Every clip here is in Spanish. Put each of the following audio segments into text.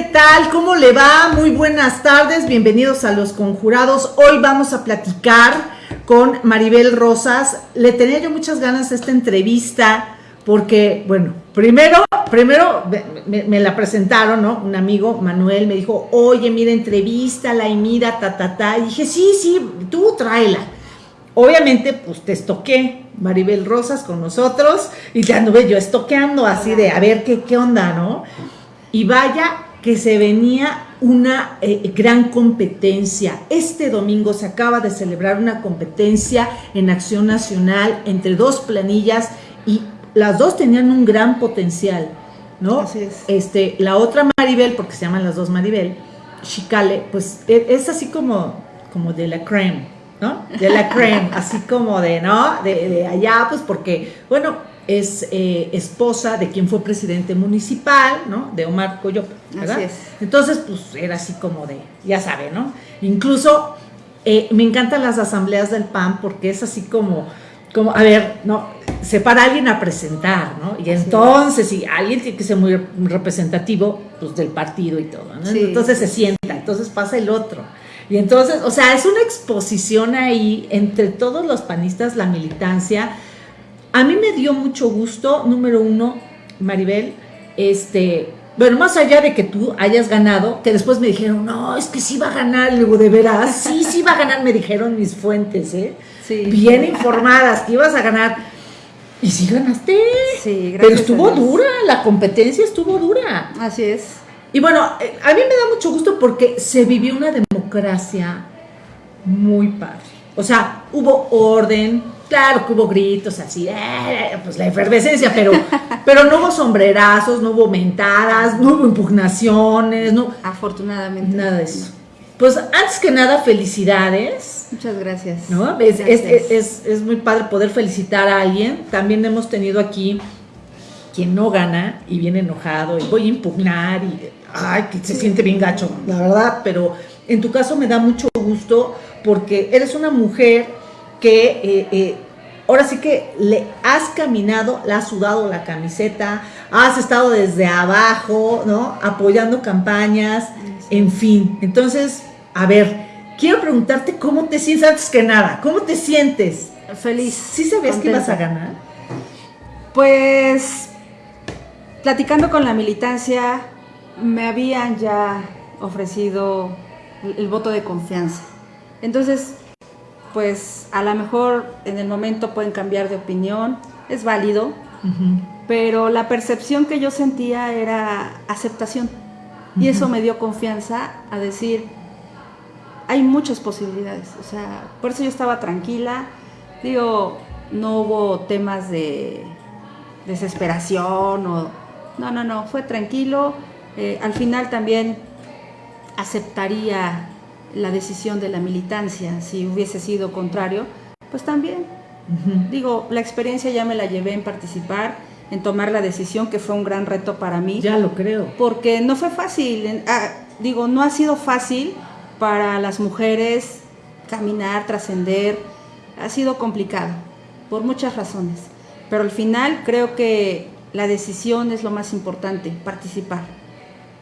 ¿Qué tal? ¿Cómo le va? Muy buenas tardes, bienvenidos a Los Conjurados. Hoy vamos a platicar con Maribel Rosas. Le tenía yo muchas ganas de esta entrevista porque, bueno, primero, primero me, la presentaron, ¿no? Un amigo, Manuel, me dijo, oye, mira, entrevístala y mira, ta, ta, ta. Y dije, sí, sí, tú tráela. Obviamente, pues te estoqué, Maribel Rosas con nosotros, y te anduve yo estoqueando así de a ver qué, qué onda, ¿no? Y vaya que se venía una eh, gran competencia. Este domingo se acaba de celebrar una competencia en Acción Nacional entre dos planillas y las dos tenían un gran potencial, ¿no? Así es. Este, la otra Maribel, porque se llaman las dos Maribel, Chicale, pues e, es así como, como de la creme, ¿no? De la creme, así como de, ¿no? De, de allá, pues porque, bueno, es eh, esposa de quien fue presidente municipal, ¿no? De Omar Coyo, ¿verdad? Así es. Entonces, pues era así como de, ya sabe, ¿no? Incluso eh, me encantan las asambleas del PAN porque es así como, como, a ver, ¿no? Se para alguien a presentar, ¿no? Y entonces, si alguien tiene que ser muy representativo, pues del partido y todo, ¿no? Sí. Entonces se sienta, entonces pasa el otro. Y entonces, o sea, es una exposición ahí entre todos los panistas, la militancia, a mí me dio mucho gusto, número uno, Maribel, este, bueno, más allá de que tú hayas ganado, que después me dijeron, no, es que sí va a ganar, luego de veras, sí, sí va a ganar, me dijeron mis fuentes, ¿eh? Sí. Bien informadas, que ibas a ganar. Y sí ganaste. Sí, Pero gracias estuvo a Dios. dura, la competencia estuvo dura. Así es. Y bueno, eh, a mí me da mucho gusto porque se vivió una democracia muy padre. O sea, hubo orden, claro que hubo gritos así, eh, pues la efervescencia, pero, pero no hubo sombrerazos, no hubo mentadas, no hubo impugnaciones, no, Afortunadamente. nada de eso. Pues antes que nada, felicidades. Muchas gracias. ¿no? Es, es, es muy padre poder felicitar a alguien. También hemos tenido aquí quien no gana y viene enojado y voy a impugnar y ay, que se siente bien gacho, la verdad, pero en tu caso me da mucho gusto porque eres una mujer que eh, eh, ahora sí que le has caminado, le has sudado la camiseta, has estado desde abajo, ¿no? Apoyando campañas, en fin. Entonces, a ver, quiero preguntarte cómo te sientes antes que nada, ¿cómo te sientes? Feliz. ¿Sí sabías que ibas a contenta. ganar? Pues, platicando con la militancia, me habían ya ofrecido el, el voto de confianza. Entonces, pues a lo mejor en el momento pueden cambiar de opinión, es válido, pero la percepción que yo sentía era aceptación. Y eso me dio confianza a decir, hay muchas posibilidades. O sea, por eso yo estaba tranquila. Digo, no hubo temas de desesperación o... No, no, no, fue tranquilo. Eh, al final también aceptaría la decisión de la militancia. Si hubiese sido contrario, pues también. Digo, la experiencia ya me la llevé en participar, en tomar la decisión, que fue un gran reto para mí, Ya lo creo. porque no fue fácil. ah, digo, no ha sido fácil para las mujeres caminar, trascender, ha sido complicado, por muchas razones. Pero al final creo que la decisión es lo más importante, participar.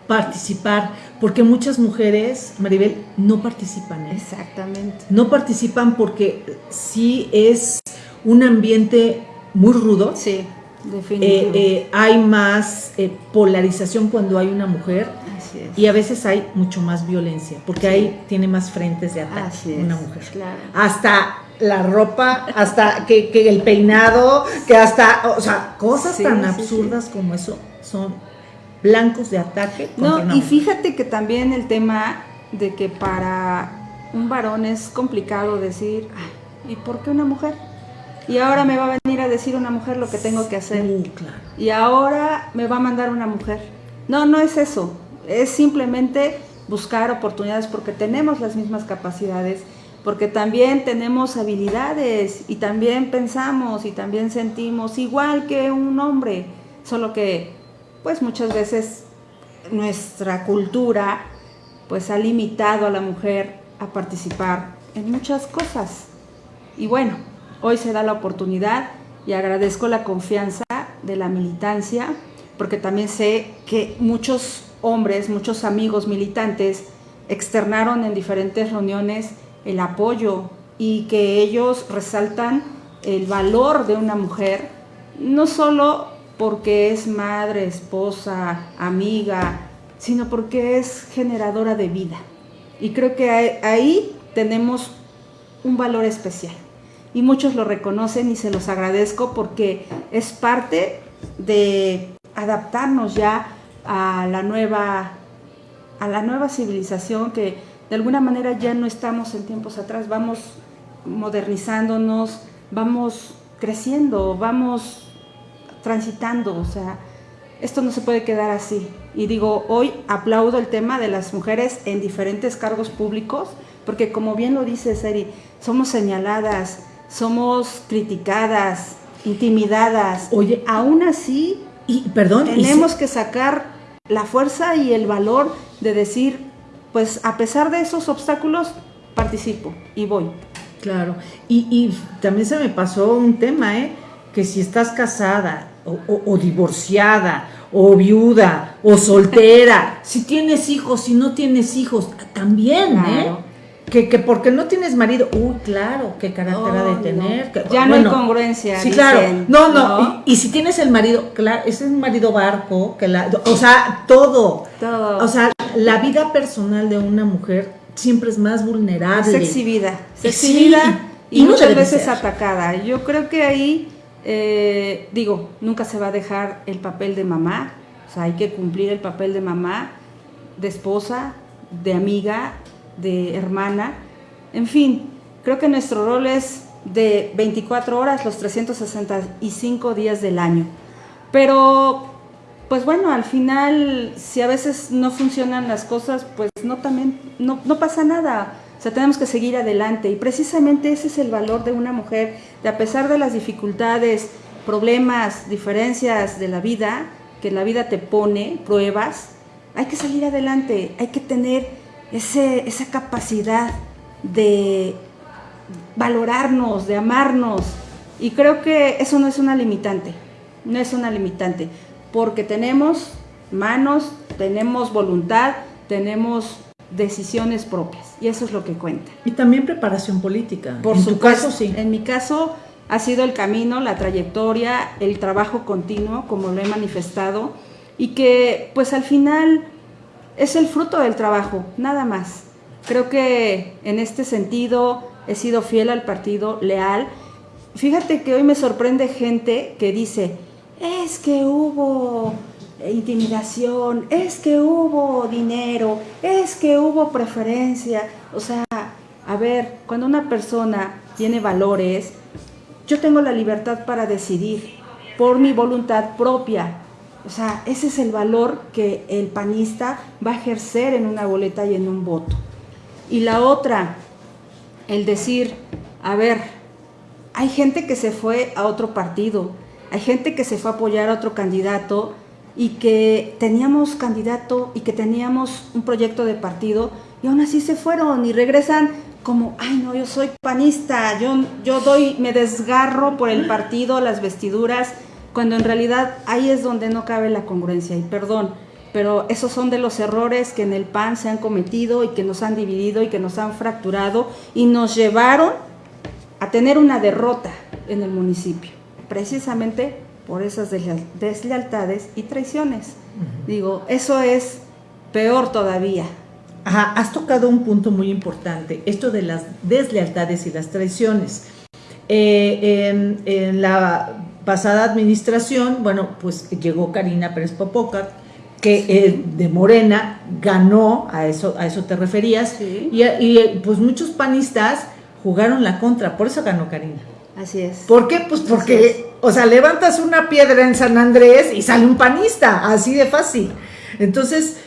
Participar, porque muchas mujeres, Maribel, no participan. ¿eh? Exactamente. No participan porque sí es un ambiente muy rudo. Sí, Eh, definitivo. eh, hay más polarización cuando hay una mujer Así es. y a veces hay mucho más violencia, porque ahí tiene más frentes de ataque Así es, una mujer. claro. Hasta la ropa, hasta que, que el peinado, que hasta, o sea, cosas Sí, tan sí, absurdas como eso son blancos de ataque. No, una y fíjate que también el tema de que para un varón es complicado decir, "Ay, ¿y por qué una mujer? Y ahora me va a venir a decir una mujer lo que tengo que hacer. Claro. Y ahora me va a mandar una mujer. No, no es eso. Es simplemente buscar oportunidades porque tenemos las mismas capacidades, porque también tenemos habilidades y también pensamos y también sentimos igual que un hombre, solo que pues muchas veces nuestra cultura pues ha limitado a la mujer a participar en muchas cosas. Y bueno, hoy se da la oportunidad y agradezco la confianza de la militancia, porque también sé que muchos hombres, muchos amigos militantes externaron en diferentes reuniones el apoyo y que ellos resaltan el valor de una mujer, no solo porque es madre, esposa, amiga, sino porque es generadora de vida. Y creo que ahí tenemos un valor especial. Y muchos lo reconocen y se los agradezco porque es parte de adaptarnos ya a la nueva a la nueva civilización que de alguna manera ya no estamos en tiempos atrás, vamos modernizándonos, vamos creciendo, vamos transitando, o sea, esto no se puede quedar así. Y digo, hoy aplaudo el tema de las mujeres en diferentes cargos públicos, porque como bien lo dice Seri, somos señaladas, somos criticadas, intimidadas. Oye, aún así, y perdón, tenemos que sacar la fuerza y el valor de decir, pues a pesar de esos obstáculos, participo y voy. Claro, y, y también se me pasó un tema, ¿eh? que si estás casada o, divorciada o viuda o soltera, si tienes hijos, si no tienes hijos, también, ¿eh? Que, que, porque no tienes marido, uy, claro, qué carácter ha de tener. ya no hay congruencia. Sí, claro. No, no. Y, si tienes el marido, claro, ese es un marido barco, que la, o sea, todo. Todo. O sea, la vida personal de una mujer siempre es más vulnerable. Es exhibida. exhibida y, muchas veces atacada. Yo creo que ahí eh, digo, nunca se va a dejar el papel de mamá, o sea, hay que cumplir el papel de mamá, de esposa, de amiga, de hermana, en fin, creo que nuestro rol es de 24 horas los 365 días del año. Pero, pues bueno, al final, si a veces no funcionan las cosas, pues no también, no, no pasa nada o sea, tenemos que seguir adelante y precisamente ese es el valor de una mujer, de a pesar de las dificultades, problemas, diferencias de la vida, que la vida te pone, pruebas, hay que salir adelante, hay que tener ese, esa capacidad de valorarnos, de amarnos. Y creo que eso no es una limitante, no es una limitante, porque tenemos manos, tenemos voluntad, tenemos decisiones propias y eso es lo que cuenta. Y también preparación política. Por su caso, sí. En mi caso ha sido el camino, la trayectoria, el trabajo continuo, como lo he manifestado, y que pues al final es el fruto del trabajo, nada más. Creo que en este sentido he sido fiel al partido, leal. Fíjate que hoy me sorprende gente que dice, es que hubo intimidación, es que hubo dinero, es que hubo preferencia. O sea, a ver, cuando una persona tiene valores, yo tengo la libertad para decidir por mi voluntad propia. O sea, ese es el valor que el panista va a ejercer en una boleta y en un voto. Y la otra, el decir, a ver, hay gente que se fue a otro partido, hay gente que se fue a apoyar a otro candidato y que teníamos candidato y que teníamos un proyecto de partido y aún así se fueron y regresan como, ay no, yo soy panista, yo, yo doy, me desgarro por el partido, las vestiduras, cuando en realidad ahí es donde no cabe la congruencia. Y perdón, pero esos son de los errores que en el PAN se han cometido y que nos han dividido y que nos han fracturado y nos llevaron a tener una derrota en el municipio, precisamente por esas deslealtades y traiciones. Digo, eso es peor todavía. Ajá, has tocado un punto muy importante, esto de las deslealtades y las traiciones. Eh, en, la pasada administración, bueno, pues llegó Karina Pérez Popoca, que eh, de Morena ganó, a eso, a eso te referías, y, y pues muchos panistas jugaron la contra, por eso ganó Karina. Así es. ¿Por qué? Pues porque, o sea, levantas una piedra en San Andrés y sale un panista, así de fácil. Entonces,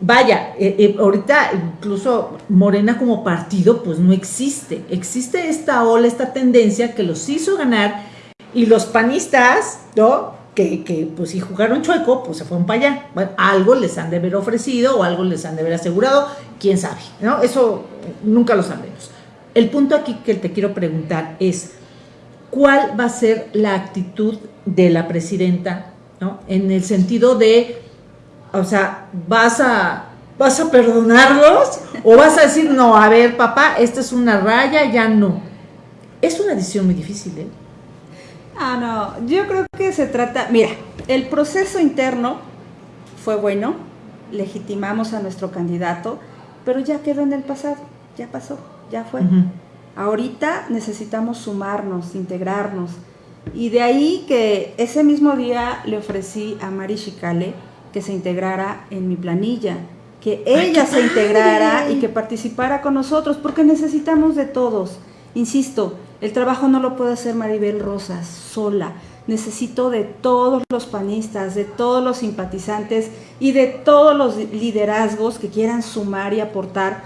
vaya, eh, eh, ahorita incluso Morena como partido, pues no existe. Existe esta ola, esta tendencia que los hizo ganar y los panistas, ¿no? Que, pues si jugaron chueco, pues se fueron para allá. Bueno, algo les han de haber ofrecido o algo les han de haber asegurado, quién sabe, ¿no? Eso nunca lo sabremos. El punto aquí que te quiero preguntar es, cuál va a ser la actitud de la presidenta, ¿no? En el sentido de o sea, vas a, vas a perdonarlos o vas a decir, no, a ver, papá, esta es una raya, ya no. Es una decisión muy difícil, ¿eh? Ah, no, yo creo que se trata, mira, el proceso interno fue bueno, legitimamos a nuestro candidato, pero ya quedó en el pasado, ya pasó, ya fue. Ahorita necesitamos sumarnos, integrarnos. Y de ahí que ese mismo día le ofrecí a Mari Chicale que se integrara en mi planilla, que ella se integrara y que participara con nosotros, porque necesitamos de todos. Insisto, el trabajo no lo puede hacer Maribel Rosas sola. Necesito de todos los panistas, de todos los simpatizantes y de todos los liderazgos que quieran sumar y aportar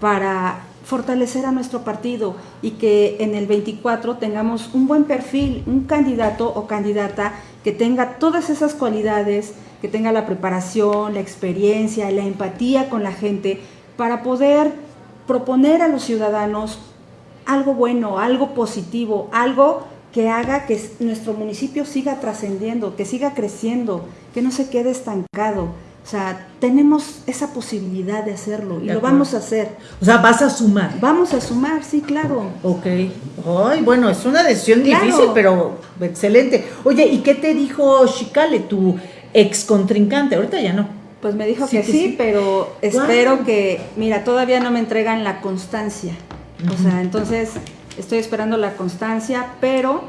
para fortalecer a nuestro partido y que en el 24 tengamos un buen perfil, un candidato o candidata que tenga todas esas cualidades, que tenga la preparación, la experiencia, la empatía con la gente para poder proponer a los ciudadanos algo bueno, algo positivo, algo que haga que nuestro municipio siga trascendiendo, que siga creciendo, que no se quede estancado. O sea, tenemos esa posibilidad de hacerlo y lo vamos a hacer. O sea, vas a sumar. Vamos a sumar, sí, claro. Ok. Ay, bueno, es una decisión difícil, pero excelente. Oye, ¿y qué te dijo Chicale, tu ex contrincante? Ahorita ya no. Pues me dijo que, sí, pero espero que, mira, todavía no me entregan la constancia. O sea, entonces estoy esperando la constancia, pero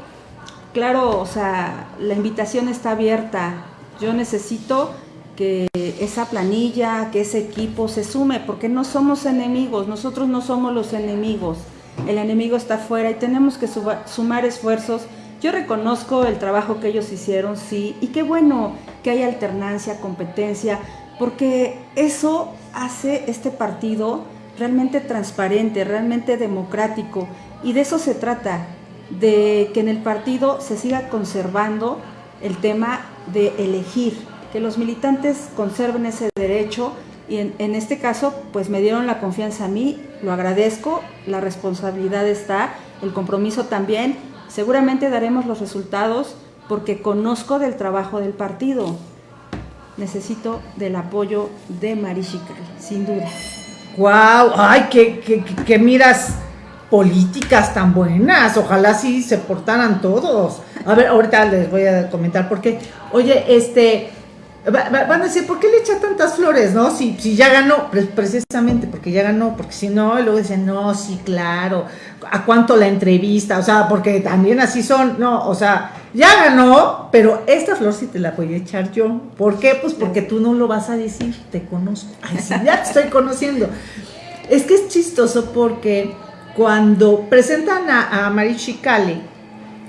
claro, o sea, la invitación está abierta. Yo necesito que esa planilla, que ese equipo se sume, porque no somos enemigos, nosotros no somos los enemigos, el enemigo está afuera y tenemos que sumar esfuerzos. Yo reconozco el trabajo que ellos hicieron, sí, y qué bueno que hay alternancia, competencia, porque eso hace este partido realmente transparente, realmente democrático, y de eso se trata, de que en el partido se siga conservando el tema de elegir, que los militantes conserven ese derecho y en, este caso pues me dieron la confianza a mí, lo agradezco, la responsabilidad está, el compromiso también, seguramente daremos los resultados porque conozco del trabajo del partido, necesito del apoyo de Marichical, sin duda. ¡Wow! ¡Ay, qué, qué miras! políticas tan buenas. Ojalá sí se portaran todos. A ver, ahorita les voy a comentar porque, oye, este, Van a decir, ¿por qué le echa tantas flores, no? Si, si ya ganó, precisamente porque ya ganó, porque si no, y luego dicen, no, sí, claro, ¿a cuánto la entrevista? O sea, porque también así son, no, o sea, ya ganó, pero esta flor sí te la voy a echar yo. ¿Por qué? Pues porque tú no lo vas a decir, te conozco. Ay, sí, ya te estoy conociendo. Es que es chistoso porque cuando presentan a, a Marichi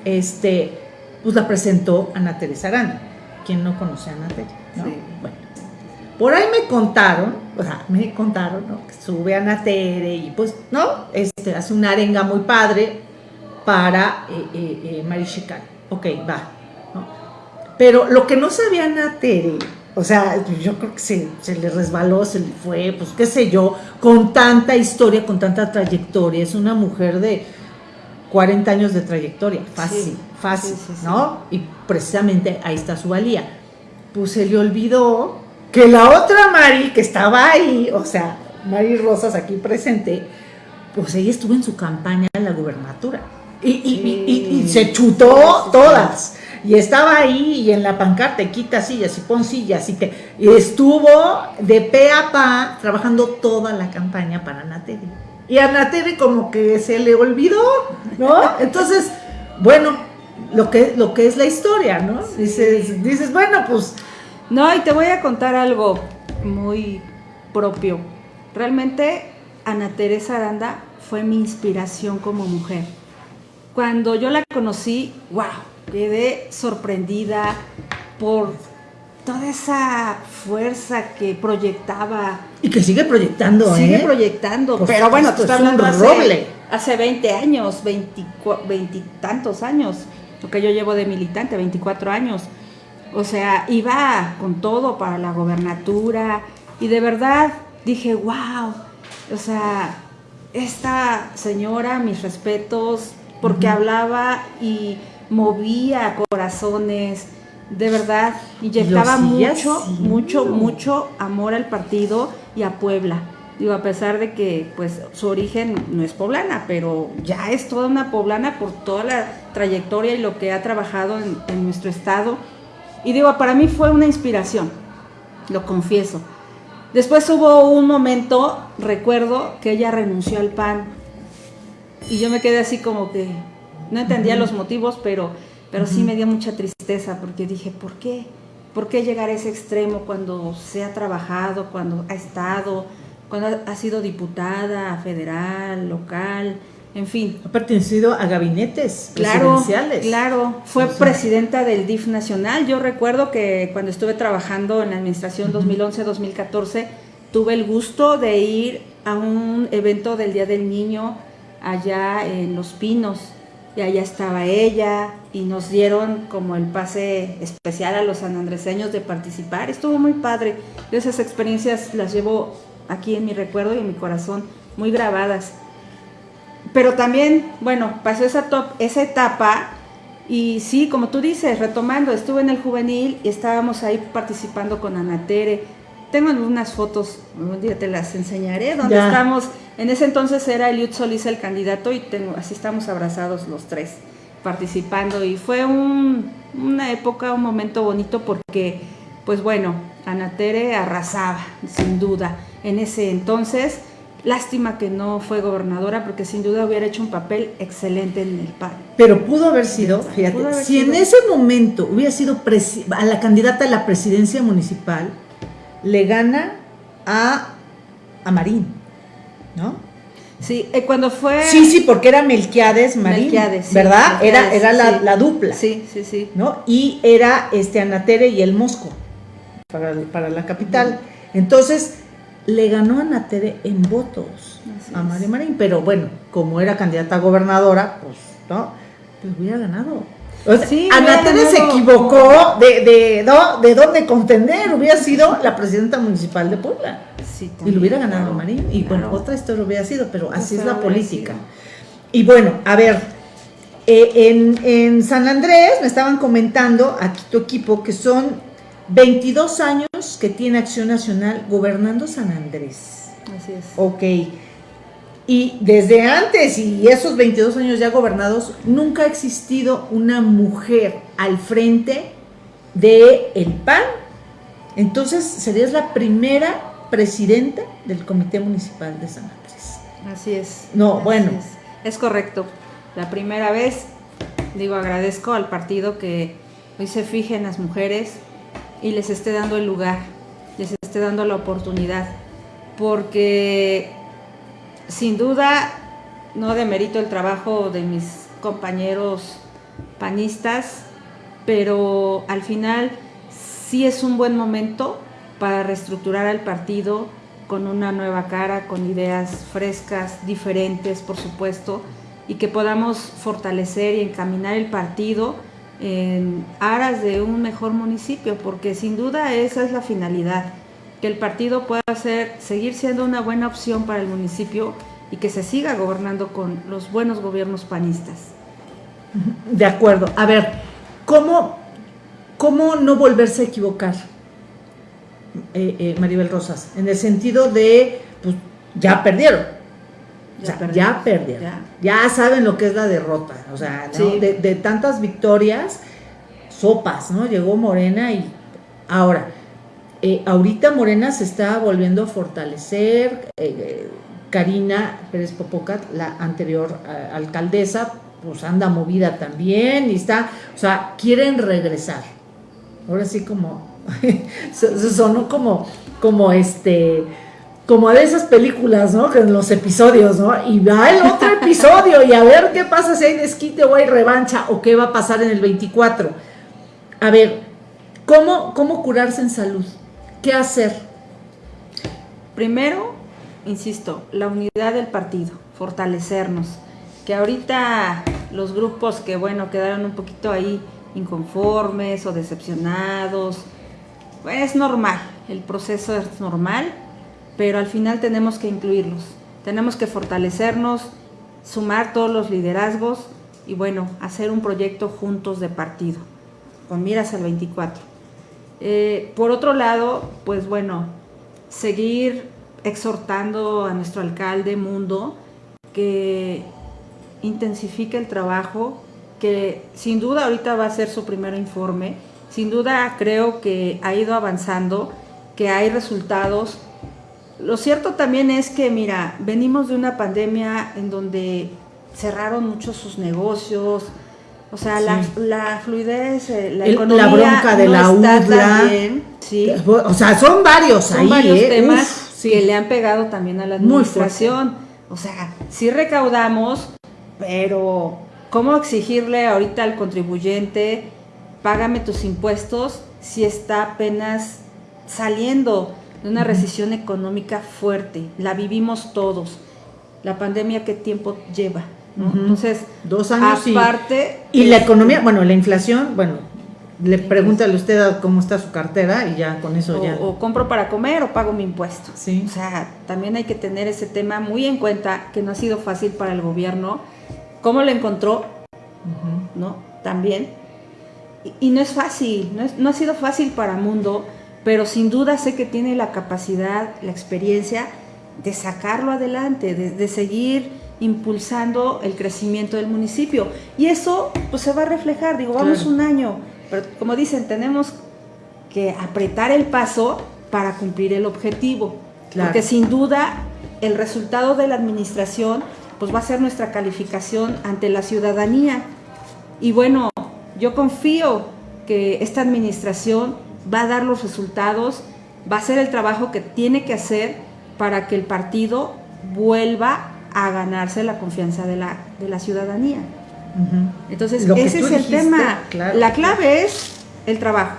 este, pues la presentó Ana Teresa Aranda. ¿Quién no conoce a Ana Teresa? Bueno, por ahí me contaron, o sea, me contaron, ¿no? Que sube a Natere y pues, ¿no? Este, hace una arenga muy padre para eh, eh, eh Ok, va, ¿no? Pero lo que no sabía Natere, o sea, yo creo que se, le resbaló, se le fue, pues qué sé yo, con tanta historia, con tanta trayectoria, es una mujer de 40 años de trayectoria, fácil, fácil, ¿no? Y precisamente ahí está su valía pues se le olvidó que la otra Mari que estaba ahí, o sea, Mari Rosas aquí presente, pues ella estuvo en su campaña en la gubernatura y, se chutó todas. Y estaba ahí y en la pancarta, quita sillas y pon sillas y y estuvo de pe a pa trabajando toda la campaña para Nateri. Y a como que se le olvidó, ¿no? Entonces, bueno, lo que, lo que es la historia, ¿no? Dices, dices, bueno, pues... No, y te voy a contar algo muy propio. Realmente Ana Teresa Aranda fue mi inspiración como mujer. Cuando yo la conocí, wow, quedé sorprendida por toda esa fuerza que proyectaba. Y que sigue proyectando, Sigue ¿eh? proyectando, pero bueno, tú estás hablando hace, hace 20 años, 20, tantos años lo que yo llevo de militante, 24 años. O sea, iba con todo para la gobernatura y de verdad dije, wow, o sea, esta señora, mis respetos, porque hablaba y movía corazones de verdad, inyectaba mucho, mucho, mucho amor al partido y a Puebla. Digo, a pesar de que pues su origen no es poblana, pero ya es toda una poblana por toda la trayectoria y lo que ha trabajado en, en nuestro estado. Y digo, para mí fue una inspiración, lo confieso. Después hubo un momento, recuerdo, que ella renunció al PAN. Y yo me quedé así como que no entendía los motivos, pero pero sí me dio mucha tristeza porque dije, ¿por qué? ¿Por qué llegar a ese extremo cuando se ha trabajado, cuando ha estado, cuando ha sido diputada federal, local, en fin? Ha pertenecido a gabinetes claro, presidenciales. Claro, fue presidenta del DIF nacional. Yo recuerdo que cuando estuve trabajando en la administración 2011-2014, tuve el gusto de ir a un evento del Día del Niño allá en Los Pinos y allá estaba ella y nos dieron como el pase especial a los sanandreseños de participar. Estuvo muy padre. Yo esas experiencias las llevo aquí en mi recuerdo y en mi corazón muy grabadas. Pero también, bueno, pasó esa, top, esa etapa y sí, como tú dices, retomando, estuve en el juvenil y estábamos ahí participando con Ana Tere. Tengo unas fotos, un día te las enseñaré, donde estamos en ese entonces era Eliud Solís el candidato y tengo, así estamos abrazados los tres participando y fue una época, un momento bonito porque, pues bueno, Ana Tere arrasaba, sin duda, en ese entonces. Lástima que no fue gobernadora porque sin duda hubiera hecho un papel excelente en el PAN. Pero pudo haber sido, fíjate, si en ese momento hubiera sido a la candidata a la presidencia municipal, le gana a, a Marín. ¿no? Sí, eh, cuando fue... Sí, sí, porque era Melquiades Marín, ¿verdad? era era la, dupla. Sí, sí, sí. ¿no? Y era este Anatere y el Mosco para, la capital. Entonces, le ganó a Anatere en votos a María Marín, pero bueno, como era candidata a gobernadora, pues, ¿no? Pues hubiera ganado. Anatere se equivocó de, de, de dónde contender, hubiera sido la presidenta municipal de Puebla. y lo hubiera ganado Marín. Y bueno, otra historia hubiera sido, pero así es la política. Y bueno, a ver, eh, en, en, San Andrés me estaban comentando aquí tu equipo que son 22 años que tiene Acción Nacional gobernando San Andrés. Así es. Ok. Y desde antes y esos 22 años ya gobernados, nunca ha existido una mujer al frente de el PAN. Entonces, serías la primera presidenta del Comité Municipal de San Andrés. Así es. No, bueno. Es. es. correcto. La primera vez, digo, agradezco al partido que hoy se fije en las mujeres y les esté dando el lugar, les esté dando la oportunidad. Porque sin duda no demerito el trabajo de mis compañeros panistas, pero al final sí es un buen momento para reestructurar al partido con una nueva cara, con ideas frescas, diferentes, por supuesto, y que podamos fortalecer y encaminar el partido en aras de un mejor municipio, porque sin duda esa es la finalidad, que el partido pueda ser, seguir siendo una buena opción para el municipio y que se siga gobernando con los buenos gobiernos panistas. De acuerdo. A ver, ¿cómo, cómo no volverse a equivocar, eh, eh, Maribel Rosas? En el sentido de, pues ya perdieron. Ya, perdieron. Ya. saben lo que es la derrota. O sea, de, tantas victorias, sopas, ¿no? Llegó Morena y ahora, eh, ahorita Morena se está volviendo a fortalecer. Karina Pérez Popocat, la anterior eh, alcaldesa, pues anda movida también y está, o sea, quieren regresar. Ahora sí como, sonó como, como este, como de esas películas, ¿no? Que en los episodios, ¿no? Y va el otro episodio y a ver qué pasa si hay desquite o hay revancha o qué va a pasar en el 24. A ver, ¿cómo, cómo curarse en salud? ¿Qué hacer? Primero, insisto, la unidad del partido, fortalecernos. Que ahorita los grupos que, bueno, quedaron un poquito ahí inconformes o decepcionados, es normal, el proceso es normal, pero al final tenemos que incluirlos, tenemos que fortalecernos, sumar todos los liderazgos y bueno, hacer un proyecto juntos de partido. con miras al 24. Eh, por otro lado, pues bueno, seguir exhortando a nuestro alcalde Mundo que intensifique el trabajo, que sin duda ahorita va a ser su primer informe, sin duda creo que ha ido avanzando, que hay resultados. Lo cierto también es que, mira, venimos de una pandemia en donde cerraron muchos sus negocios, o sea, la, fluidez, eh, la economía la bronca de la ¿sí? O sea, son varios son varios ¿eh? temas que le han pegado también a la administración. O sea, sí recaudamos, pero ¿cómo exigirle ahorita al contribuyente, págame tus impuestos si está apenas saliendo de una recesión económica fuerte? La vivimos todos. La pandemia, ¿qué tiempo lleva? Entonces, dos años aparte y, la economía, bueno, la inflación, bueno, le pregúntale usted cómo está su cartera y ya con eso ya. O compro para comer o pago mi impuesto. Sí. O sea, también hay que tener ese tema muy en cuenta que no ha sido fácil para el gobierno. ¿Cómo lo encontró? ¿No? También. Y, no es fácil, no, no ha sido fácil para Mundo, pero sin duda sé que tiene la capacidad, la experiencia de sacarlo adelante, de, de seguir impulsando el crecimiento del municipio. Y eso pues se va a reflejar, digo, vamos un año, pero como dicen, tenemos que apretar el paso para cumplir el objetivo. Porque sin duda el resultado de la administración pues va a ser nuestra calificación ante la ciudadanía. Y bueno, yo confío que esta administración va a dar los resultados, va a hacer el trabajo que tiene que hacer para que el partido vuelva a ganarse la confianza de la, de la ciudadanía. Entonces, ese es el tema. la clave es el trabajo,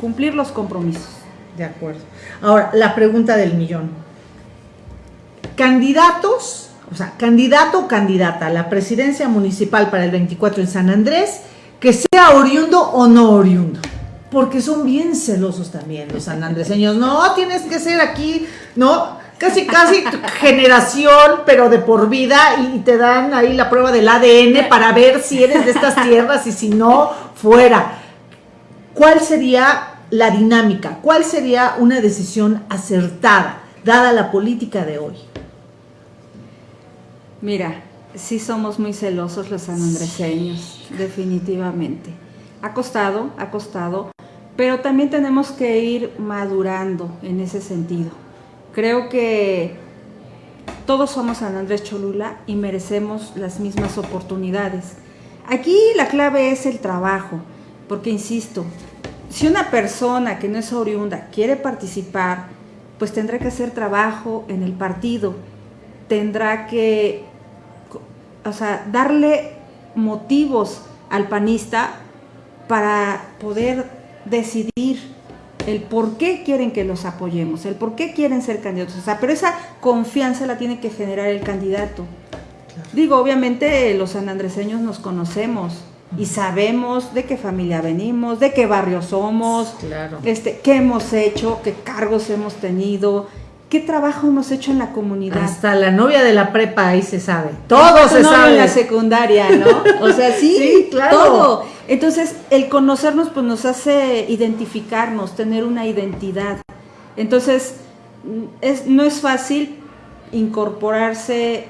cumplir los compromisos. De acuerdo. Ahora, la pregunta del millón. Candidatos, o sea, candidato o candidata a la presidencia municipal para el 24 en San Andrés, que sea oriundo o no oriundo porque son bien celosos también los sanandreseños. No, tienes que ser aquí, ¿no? casi, casi generación, pero de por vida, y te dan ahí la prueba del ADN para ver si eres de estas tierras y si no, fuera. ¿Cuál sería la dinámica? ¿Cuál sería una decisión acertada, dada la política de hoy? Mira, sí somos muy celosos los sanandreseños, definitivamente. Ha costado, ha costado, pero también tenemos que ir madurando en ese sentido. Creo que todos somos San Andrés Cholula y merecemos las mismas oportunidades. Aquí la clave es el trabajo, porque insisto, si una persona que no es oriunda quiere participar, pues tendrá que hacer trabajo en el partido, tendrá que, o sea, darle motivos al panista para poder decidir el por qué quieren que los apoyemos, el por qué quieren ser candidatos. O sea, pero esa confianza la tiene que generar el candidato. Digo, obviamente los sanandreseños nos conocemos y sabemos de qué familia venimos, de qué barrio somos, este, qué hemos hecho, qué cargos hemos tenido, qué trabajo hemos hecho en la comunidad. Hasta la novia de la prepa ahí se sabe. Todo se sabe. en la secundaria, ¿no? O sea, sí, claro. todo. Entonces, el conocernos pues nos hace identificarnos, tener una identidad. Entonces, es, no es fácil incorporarse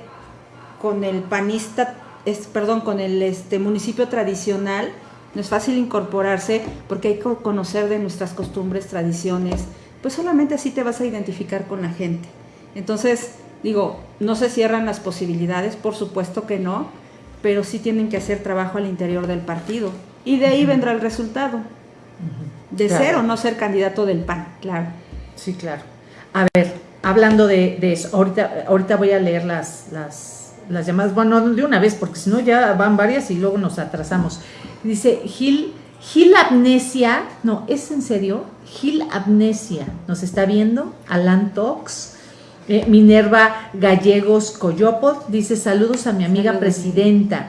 con el panista, es, perdón, con el este, municipio tradicional, no es fácil incorporarse porque hay que conocer de nuestras costumbres, tradiciones, pues solamente así te vas a identificar con la gente. Entonces, digo, no se cierran las posibilidades, por supuesto que no, pero sí tienen que hacer trabajo al interior del partido. Y de ahí vendrá el resultado. De ser o no ser candidato del PAN, claro. Sí, claro. A ver, hablando de, eso, ahorita, ahorita voy a leer las, las, las llamadas, bueno, de una vez, porque si no ya van varias y luego nos atrasamos. Dice Gil Gil Amnesia, no, ¿es en serio? Gil Amnesia, nos está viendo, Alan Tox, eh, Minerva Gallegos Coyopod, dice saludos a mi amiga presidenta,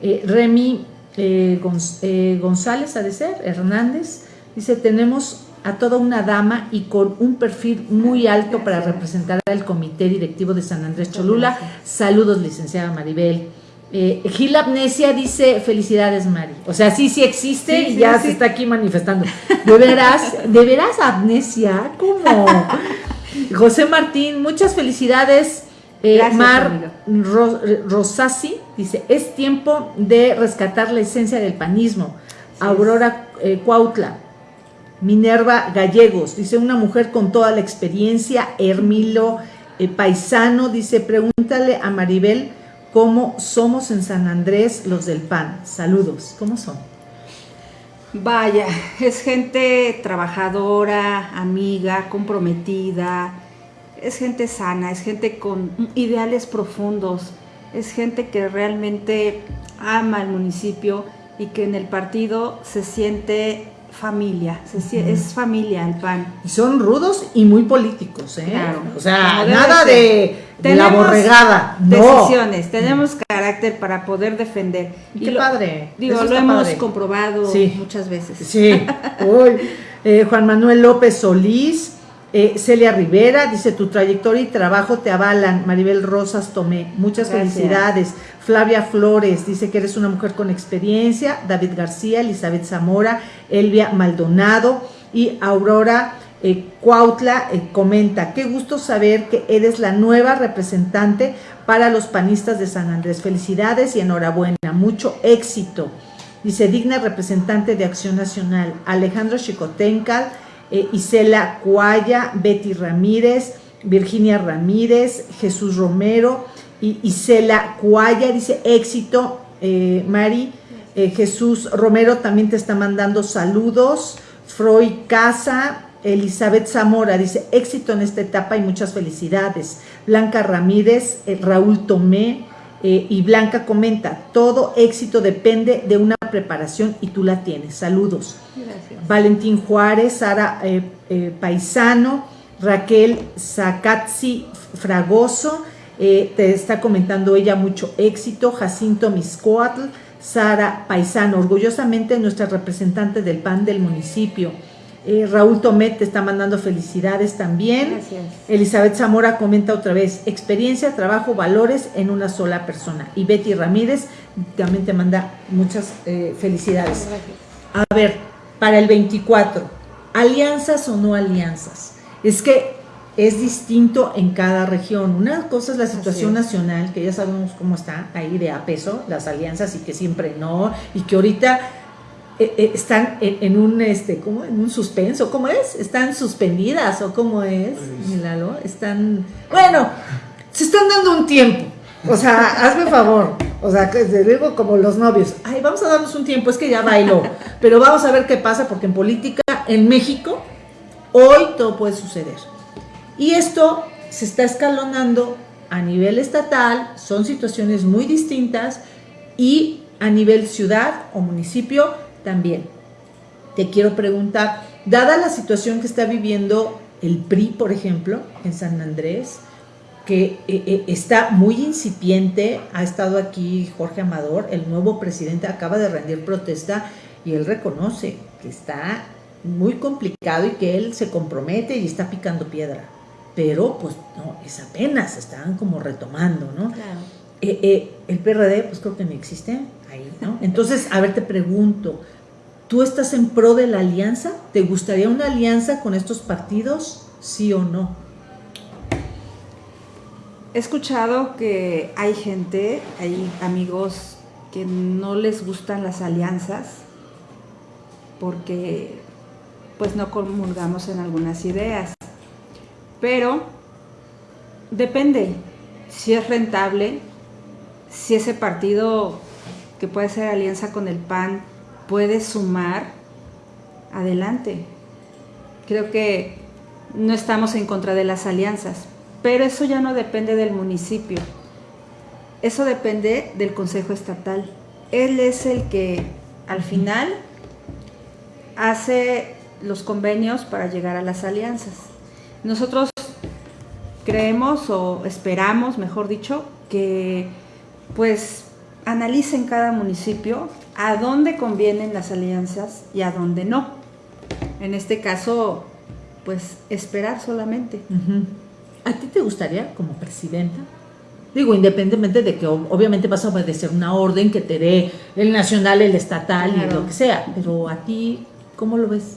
eh, Remy eh, González, ha de ser, Hernández, dice tenemos a toda una dama y con un perfil muy alto para representar al comité directivo de San Andrés Cholula. Saludos, licenciada Maribel. Eh, Gil Amnesia dice, felicidades Mari. O sea, sí, sí existe y ya se está aquí manifestando. De veras, de veras Amnesia, ¿cómo? José Martín, muchas felicidades. Eh, Mar Rosasi dice, es tiempo de rescatar la esencia del panismo. Aurora eh, Cuautla, Minerva Gallegos, dice una mujer con toda la experiencia. Hermilo Paisano dice, pregúntale a Maribel cómo somos en San Andrés los del PAN. Saludos, ¿cómo son? Vaya, es gente trabajadora, amiga, comprometida, es gente sana, es gente con ideales profundos, es gente que realmente ama el municipio y que en el partido se siente familia, es familia el PAN. Y son rudos y muy políticos, ¿eh? o sea, nada de, la borregada. Decisiones, tenemos carácter para poder defender. Y, qué padre. Digo, lo hemos comprobado muchas veces. Sí. Eh, Juan Manuel López Solís. Eh, Celia Rivera dice, tu trayectoria y trabajo te avalan. Maribel Rosas Tomé, muchas felicidades. Flavia Flores dice que eres una mujer con experiencia. David García, Elizabeth Zamora, Elvia Maldonado y Aurora eh, Cuautla eh, comenta, qué gusto saber que eres la nueva representante para los panistas de San Andrés. Felicidades y enhorabuena, mucho éxito. Dice, digna representante de Acción Nacional, Alejandro Chicotencal, eh, Isela Cuaya, Betty Ramírez, Virginia Ramírez, Jesús Romero y Isela Cuaya, dice éxito, eh, Mari. Eh, Jesús Romero también te está mandando saludos. Freud Casa, Elizabeth Zamora dice éxito en esta etapa y muchas felicidades. Blanca Ramírez, Raúl Tomé, y Blanca comenta, todo éxito depende de una preparación y tú la tienes. Saludos. Valentín Juárez, Sara eh, eh, Paisano, Raquel Zacatzi Fragoso, eh, te está comentando ella mucho éxito, Jacinto Miscoatl, Sara Paisano, orgullosamente nuestra representante del PAN del municipio. Eh, Raúl Tomet te está mandando felicidades también. Gracias. Elizabeth Zamora comenta otra vez, experiencia, trabajo, valores en una sola persona. Y Betty Ramírez también te manda muchas eh, felicidades. A ver, para el 24, alianzas o no alianzas. Es que es distinto en cada región. Una cosa es la situación nacional, que ya sabemos cómo está ahí de a peso, las alianzas y que siempre no, y que ahorita están en, un este ¿cómo? en un suspenso. Cómo es están suspendidas o cómo es Milalo están bueno se están dando un tiempo. O sea hazme favor. O sea que digo como los novios. Ay vamos a darnos un tiempo es que ya bailó. Pero vamos a ver qué pasa porque en política en México hoy todo puede suceder. Y esto se está escalonando a nivel estatal son situaciones muy distintas y a nivel ciudad o municipio también. Te quiero preguntar, dada la situación que está viviendo el PRI, por ejemplo, en San Andrés, que eh, eh, está muy incipiente, ha estado aquí Jorge Amador, el nuevo presidente acaba de rendir protesta y él reconoce que está muy complicado y que él se compromete y está picando piedra. Pero pues no, es apenas, están como retomando, ¿no? Claro. Eh, el PRD pues creo que no existe Entonces, a ver, te pregunto, ¿Tú estás en pro de la alianza? ¿Te gustaría una alianza con estos partidos? ¿Sí o no? He escuchado que hay gente, hay amigos que no les gustan las alianzas porque pues no comulgamos en algunas ideas. Pero depende si es rentable, si ese partido que puede ser alianza con el PAN puede sumar, adelante. Creo que no estamos en contra de las alianzas, pero eso ya no depende del municipio. Eso depende del Consejo Estatal. Él es el que al final hace los convenios para llegar a las alianzas. Nosotros creemos o esperamos, mejor dicho, que pues analicen cada municipio a dónde convienen las alianzas y a dónde no. En este caso, pues esperar solamente. ¿A ti te gustaría como presidenta? Digo, independientemente de que obviamente vas a obedecer una orden que te dé el nacional, el estatal y lo que sea, pero a ti, ¿cómo lo ves?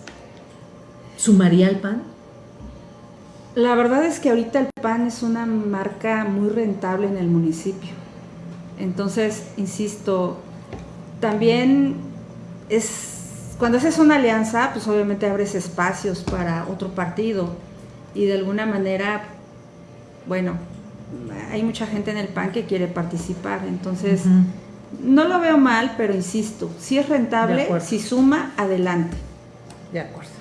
¿Sumaría el PAN? La verdad es que ahorita el PAN es una marca muy rentable en el municipio. Entonces, insisto, también es cuando haces una alianza, pues obviamente abres espacios para otro partido y de alguna manera, bueno, hay mucha gente en el PAN que quiere participar, entonces no lo veo mal, pero insisto, si es rentable, si suma, adelante. De acuerdo.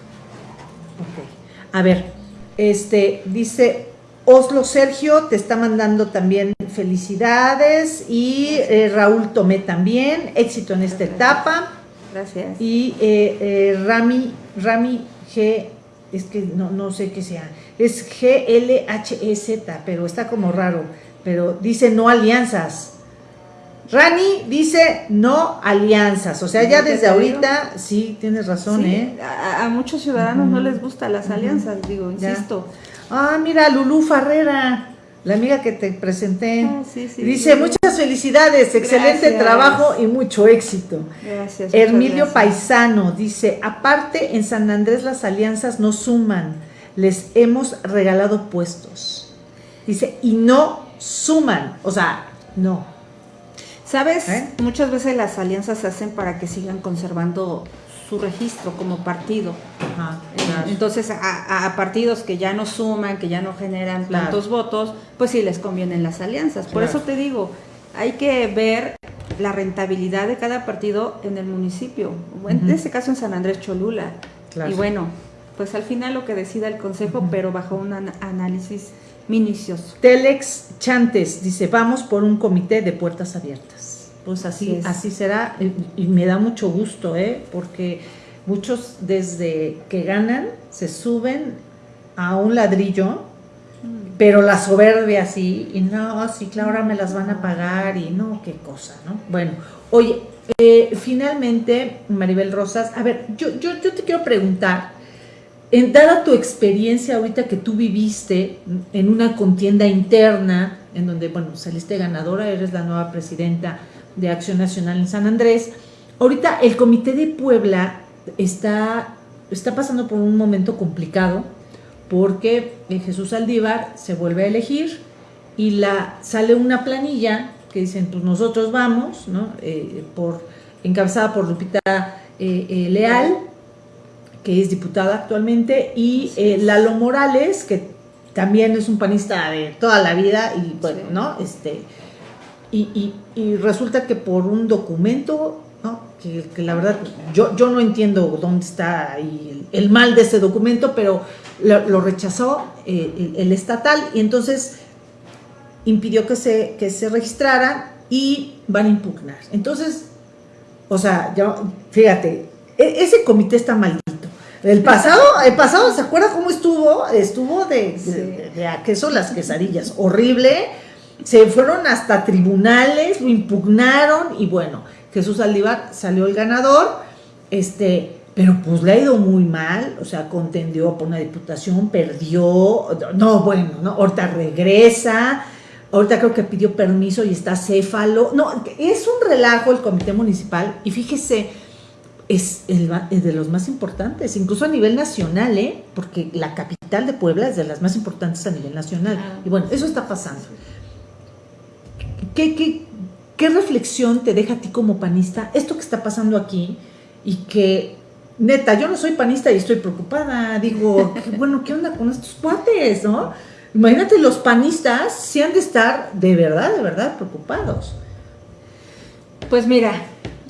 A ver, este dice Oslo Sergio te está mandando también felicidades y eh, Raúl Tomé también, éxito en esta etapa. Gracias. Y eh, eh, Rami, Rami G, es que no, no sé qué sea es G-L-H-E-Z, pero está como raro, pero dice no alianzas. Rani dice no alianzas, o sea, ya desde ahorita, sí, tienes razón, ¿eh? A, muchos ciudadanos no les gustan las alianzas, digo, insisto. Ah, mira, Lulú Farrera, la amiga que te presenté, ah, dice muchas felicidades, excelente trabajo y mucho éxito. Gracias. Hermilio Paisano dice, aparte en San Andrés las alianzas no suman les hemos regalado puestos. Dice, y no suman, o sea, no. ¿Sabes? ¿Eh? Muchas veces las alianzas se hacen para que sigan conservando su registro como partido. Entonces, a, partidos que ya no suman, que ya no generan tantos votos, pues sí les convienen las alianzas. Por eso te digo, hay que ver la rentabilidad de cada partido en el municipio. En este caso en San Andrés Cholula. Y bueno, pues al final lo que decida el Consejo, pero bajo un análisis minucioso. Telex Chantes dice, vamos por un comité de puertas abiertas. Pues así, así, será, y, me da mucho gusto, ¿eh? porque muchos desde que ganan se suben a un ladrillo, mm. pero la soberbia así, y no, sí, claro, ahora me las van a pagar, y no, qué cosa, ¿no? Bueno, oye, eh, finalmente, Maribel Rosas, a ver, yo, yo, yo te quiero preguntar, en, dada tu experiencia ahorita que tú viviste en una contienda interna, en donde, bueno, saliste ganadora, eres la nueva presidenta de Acción Nacional en San Andrés, ahorita el Comité de Puebla está, está pasando por un momento complicado porque Jesús Aldívar se vuelve a elegir y la, sale una planilla que dicen, pues nosotros vamos, ¿no? Eh, por, encabezada por Lupita eh, eh, Leal, que es diputada actualmente, y eh, Lalo Morales, que también es un panista de toda la vida, y bueno, ¿no? Este, y, resulta que por un documento, ¿no? Que, la verdad, yo, yo no entiendo dónde está ahí el, mal de ese documento, pero lo, rechazó eh, el, estatal, y entonces impidió que se, que se registraran y van a impugnar. Entonces, o sea, ya, fíjate, e, ese comité está maldito. El pasado, el pasado, ¿se acuerda cómo estuvo? Estuvo de, de, a queso las quesadillas, horrible. Se fueron hasta tribunales, lo impugnaron y bueno, Jesús Aldívar salió el ganador, este, pero pues le ha ido muy mal, o sea, contendió por una diputación, perdió, no, bueno, no, ahorita regresa, ahorita creo que pidió permiso y está céfalo, no, es un relajo el comité municipal y fíjese, es, el, de los más importantes, incluso a nivel nacional, ¿eh? porque la capital de Puebla es de las más importantes a nivel nacional. Ah. Y bueno, eso está pasando. ¿Qué, qué, qué reflexión te deja a ti como panista esto que está pasando aquí y que neta, yo no soy panista y estoy preocupada. Digo, bueno, ¿qué onda con estos cuates, no? Imagínate, los panistas si han de estar de verdad, de verdad preocupados. Pues mira,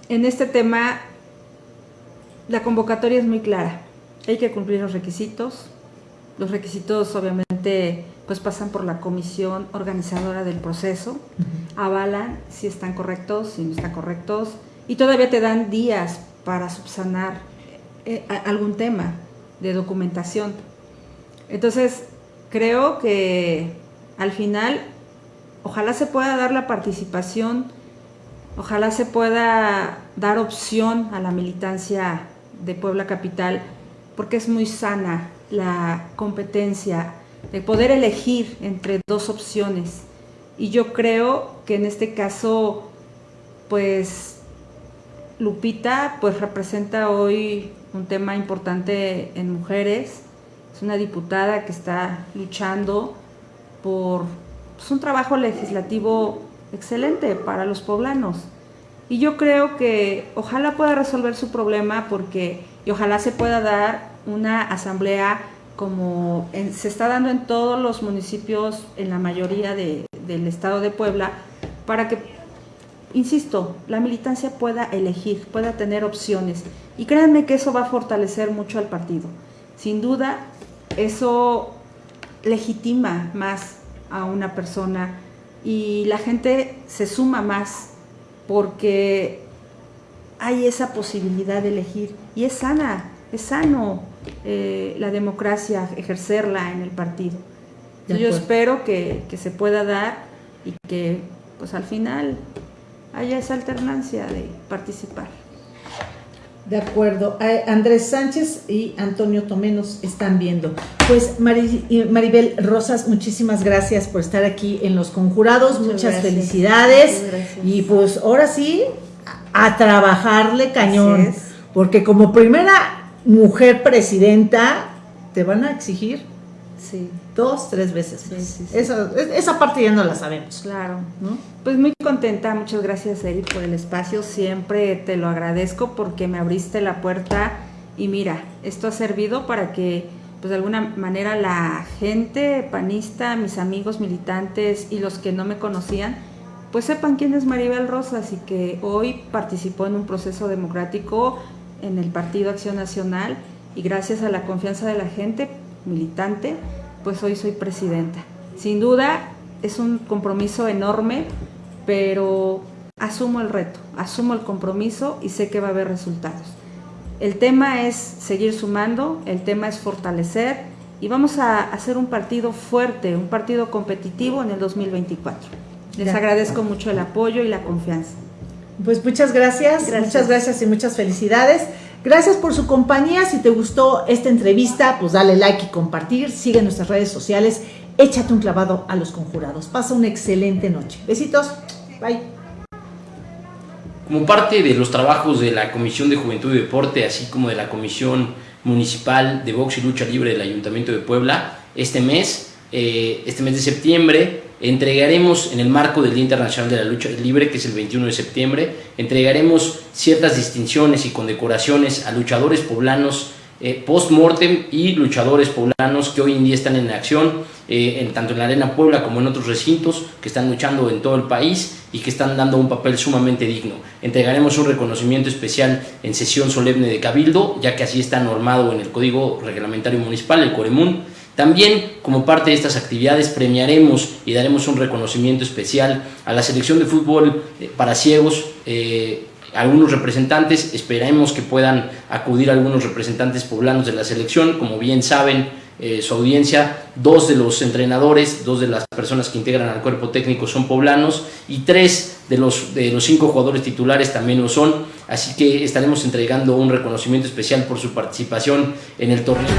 en este tema la convocatoria es muy clara. Hay que cumplir los requisitos. Los requisitos obviamente pues pasan por la comisión organizadora del proceso, avalan si están correctos, si no están correctos, y todavía te dan días para subsanar eh, algún tema de documentación. Entonces, creo que al final, ojalá se pueda dar la participación, ojalá se pueda dar opción a la militancia de Puebla Capital, porque es muy sana la competencia de poder elegir entre dos opciones. y yo creo que en este caso, pues Lupita pues representa hoy un tema importante en mujeres, es una diputada que está luchando por pues, un trabajo legislativo excelente para los poblanos. Y yo creo que ojalá pueda resolver su problema porque, y ojalá se pueda dar una asamblea como se está dando en todos los municipios, en la mayoría del estado de Puebla, para que, insisto, la militancia pueda elegir, pueda tener opciones. Y créanme que eso va a fortalecer mucho al partido. Sin duda, eso legitima más a una persona y la gente se suma más porque hay esa posibilidad de elegir y es sana, es sano eh, la democracia, ejercerla en el partido. yo espero que, que, se pueda dar y que pues al final haya esa alternancia de participar. De acuerdo. Andrés Sánchez y Antonio Tomenos están viendo. Pues Maribel Rosas, muchísimas gracias por estar aquí en Los Conjurados. Muchas, felicidades. Y pues ahora sí, a trabajarle cañón. Porque como primera mujer presidenta, te van a exigir Sí. Dos, tres veces. esa, esa, parte ya no la sabemos. Claro. ¿no? Pues muy contenta, muchas gracias Eri por el espacio, siempre te lo agradezco porque me abriste la puerta y mira, esto ha servido para que pues de alguna manera la gente panista, mis amigos militantes y los que no me conocían, pues sepan quién es Maribel Rosas y que hoy participó en un proceso democrático en el Partido Acción Nacional y gracias a la confianza de la gente militante, pues hoy soy presidenta. Sin duda es un compromiso enorme, pero asumo el reto, asumo el compromiso y sé que va a haber resultados. El tema es seguir sumando, el tema es fortalecer y vamos a hacer un partido fuerte, un partido competitivo en el 2024. Les agradezco mucho el apoyo y la confianza. Pues muchas gracias, muchas gracias y muchas felicidades. Gracias por su compañía. Si te gustó esta entrevista, pues dale like y compartir. Sigue nuestras redes sociales. Échate un clavado a los conjurados. Pasa una excelente noche. Besitos. Bye. Como parte de los trabajos de la Comisión de Juventud y Deporte, así como de la Comisión Municipal de Box y Lucha Libre del Ayuntamiento de Puebla, este mes, eh, este mes de septiembre, entregaremos en el marco del Día Internacional de la Lucha Libre, que es el 21 de septiembre, entregaremos ciertas distinciones y condecoraciones a luchadores poblanos eh, post-mortem y luchadores poblanos que hoy en día están en acción, eh, en, tanto en la Arena Puebla como en otros recintos, que están luchando en todo el país y que están dando un papel sumamente digno. Entregaremos un reconocimiento especial en sesión solemne de Cabildo, ya que así está normado en el Código Reglamentario Municipal, el Coremún, también, como parte de estas actividades, premiaremos y daremos un reconocimiento especial a la selección de fútbol eh, para ciegos. Eh, algunos representantes, esperemos que puedan acudir algunos representantes poblanos de la selección. Como bien saben, eh, su audiencia, dos de los entrenadores, dos de las personas que integran al cuerpo técnico son poblanos y tres de los, de los cinco jugadores titulares también lo son. Así que estaremos entregando un reconocimiento especial por su participación en el torneo.